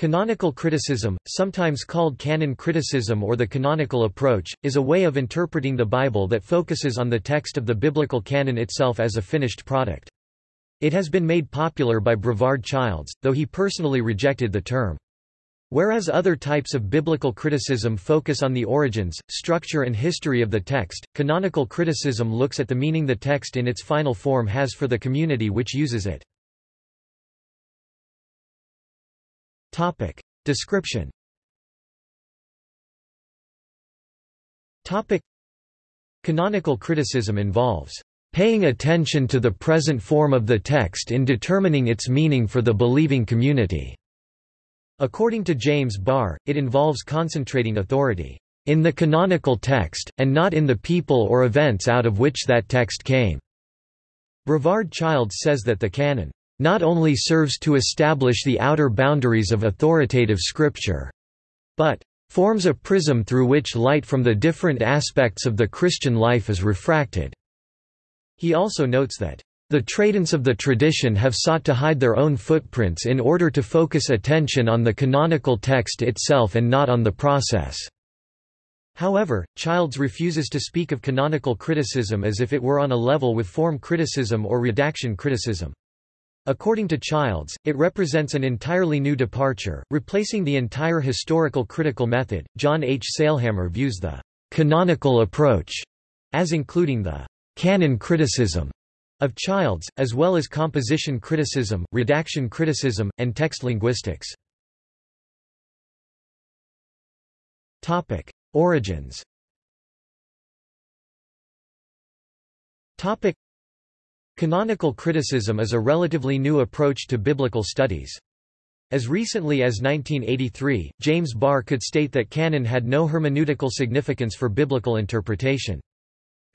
Canonical criticism, sometimes called canon criticism or the canonical approach, is a way of interpreting the Bible that focuses on the text of the biblical canon itself as a finished product. It has been made popular by Brevard Childs, though he personally rejected the term. Whereas other types of biblical criticism focus on the origins, structure and history of the text, canonical criticism looks at the meaning the text in its final form has for the community which uses it. Topic. Description Topic. Canonical criticism involves paying attention to the present form of the text in determining its meaning for the believing community. According to James Barr, it involves concentrating authority in the canonical text, and not in the people or events out of which that text came. Brevard Childs says that the canon not only serves to establish the outer boundaries of authoritative scripture, but forms a prism through which light from the different aspects of the Christian life is refracted. He also notes that the tradents of the tradition have sought to hide their own footprints in order to focus attention on the canonical text itself and not on the process. However, Childs refuses to speak of canonical criticism as if it were on a level with form criticism or redaction criticism. According to Childs, it represents an entirely new departure, replacing the entire historical critical method. John H. Sailhamer views the canonical approach as including the canon criticism of Childs, as well as composition criticism, redaction criticism, and text linguistics. Topic: Origins. Canonical criticism is a relatively new approach to biblical studies. As recently as 1983, James Barr could state that canon had no hermeneutical significance for biblical interpretation.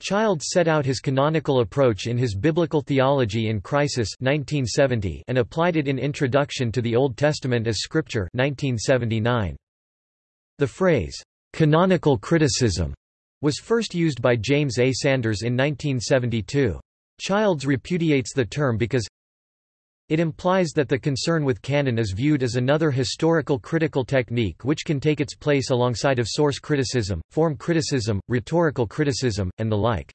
Childs set out his canonical approach in his Biblical Theology in Crisis 1970 and applied it in Introduction to the Old Testament as Scripture 1979. The phrase, "'canonical criticism' was first used by James A. Sanders in 1972. Childs repudiates the term because it implies that the concern with canon is viewed as another historical critical technique which can take its place alongside of source criticism, form criticism, rhetorical criticism, and the like.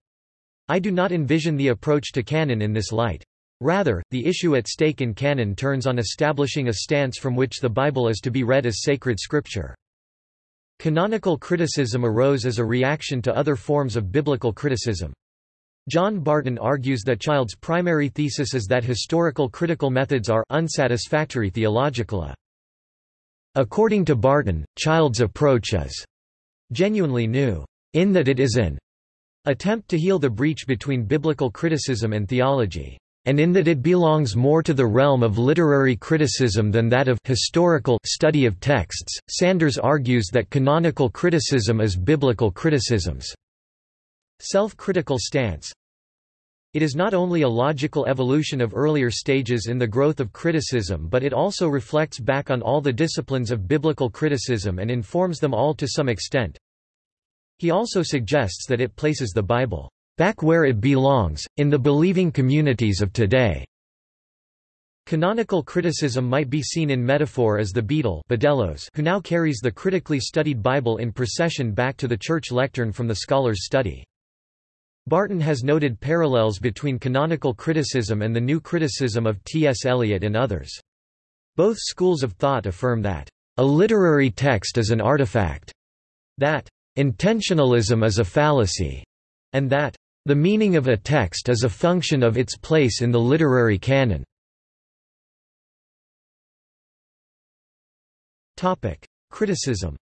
I do not envision the approach to canon in this light. Rather, the issue at stake in canon turns on establishing a stance from which the Bible is to be read as sacred scripture. Canonical criticism arose as a reaction to other forms of biblical criticism. John Barton argues that Child's primary thesis is that historical critical methods are unsatisfactory theologically. According to Barton, Child's approach is genuinely new, in that it is an attempt to heal the breach between biblical criticism and theology, and in that it belongs more to the realm of literary criticism than that of historical study of texts. Sanders argues that canonical criticism is biblical criticism's Self-critical stance It is not only a logical evolution of earlier stages in the growth of criticism but it also reflects back on all the disciplines of biblical criticism and informs them all to some extent. He also suggests that it places the Bible back where it belongs, in the believing communities of today. Canonical criticism might be seen in metaphor as the beadle who now carries the critically studied Bible in procession back to the church lectern from the scholar's study. Barton has noted parallels between canonical criticism and the new criticism of T.S. Eliot and others. Both schools of thought affirm that, "...a literary text is an artifact," that, "...intentionalism is a fallacy," and that, "...the meaning of a text is a function of its place in the literary canon." Criticism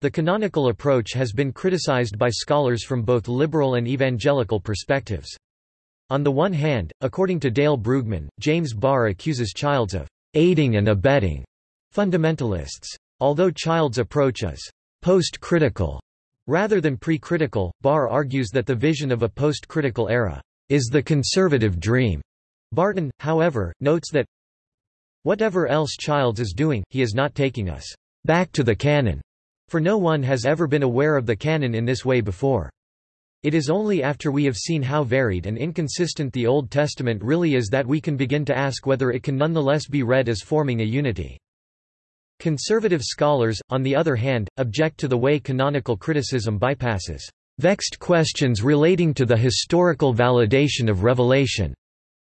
the canonical approach has been criticized by scholars from both liberal and evangelical perspectives. On the one hand, according to Dale Brueggemann, James Barr accuses Childs of aiding and abetting fundamentalists. Although Child's approach is post-critical rather than pre-critical, Barr argues that the vision of a post-critical era is the conservative dream. Barton, however, notes that whatever else Childs is doing, he is not taking us back to the canon. For no one has ever been aware of the canon in this way before. It is only after we have seen how varied and inconsistent the Old Testament really is that we can begin to ask whether it can nonetheless be read as forming a unity. Conservative scholars, on the other hand, object to the way canonical criticism bypasses vexed questions relating to the historical validation of revelation.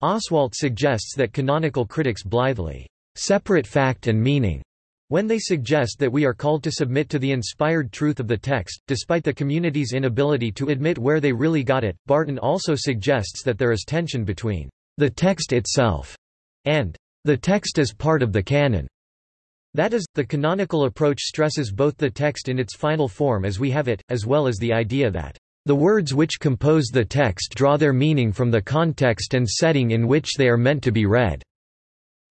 Oswalt suggests that canonical critics blithely separate fact and meaning when they suggest that we are called to submit to the inspired truth of the text, despite the community's inability to admit where they really got it. Barton also suggests that there is tension between the text itself and the text as part of the canon. That is, the canonical approach stresses both the text in its final form as we have it, as well as the idea that the words which compose the text draw their meaning from the context and setting in which they are meant to be read.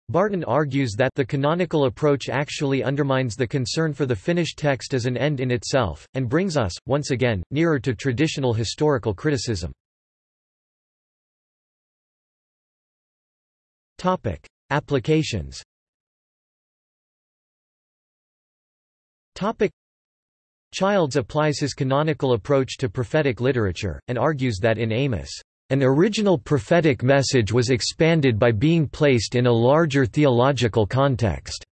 Barton argues that the canonical approach actually undermines the concern for the finished text as an end in itself, and brings us, once again, nearer to traditional historical criticism. Applications Topic. Childs applies his canonical approach to prophetic literature, and argues that in Amos, an original prophetic message was expanded by being placed in a larger theological context.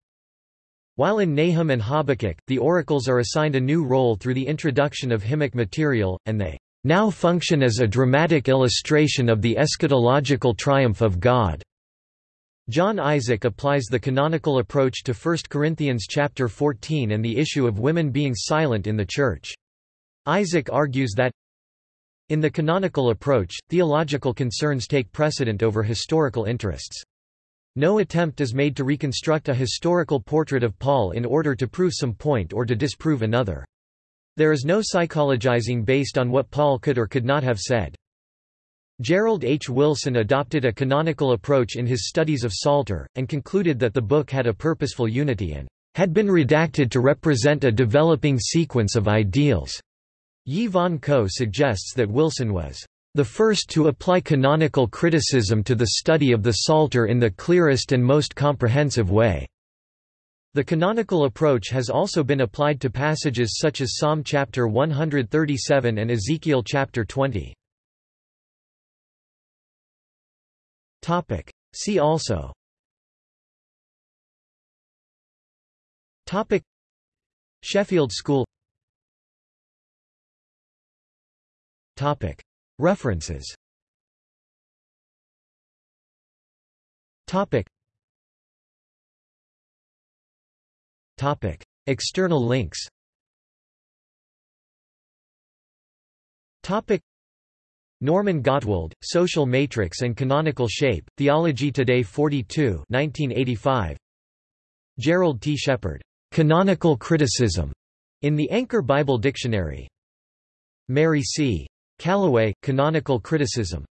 While in Nahum and Habakkuk, the oracles are assigned a new role through the introduction of hymnic material, and they now function as a dramatic illustration of the eschatological triumph of God. Jon Isaak applies the canonical approach to 1 Corinthians chapter 14 and the issue of women being silent in the Church. Isaak argues that in the canonical approach, theological concerns take precedent over historical interests. No attempt is made to reconstruct a historical portrait of Paul in order to prove some point or to disprove another. There is no psychologizing based on what Paul could or could not have said. Gerald H. Wilson adopted a canonical approach in his studies of Psalter, and concluded that the book had a purposeful unity and had been redacted to represent a developing sequence of ideals. Yee Von Koh suggests that Wilson was the first to apply canonical criticism to the study of the Psalter in the clearest and most comprehensive way. The canonical approach has also been applied to passages such as Psalm chapter 137 and Ezekiel chapter 20. Topic. See also Topic Sheffield School Topic References Topic Topic External links Topic Norman Gottwald, Social Matrix and Canonical Shape, Theology Today 42 1985. Gerald T. Shepard, Canonical Criticism, in the Anchor Bible Dictionary. Mary C. Callaway, Canonical Criticism.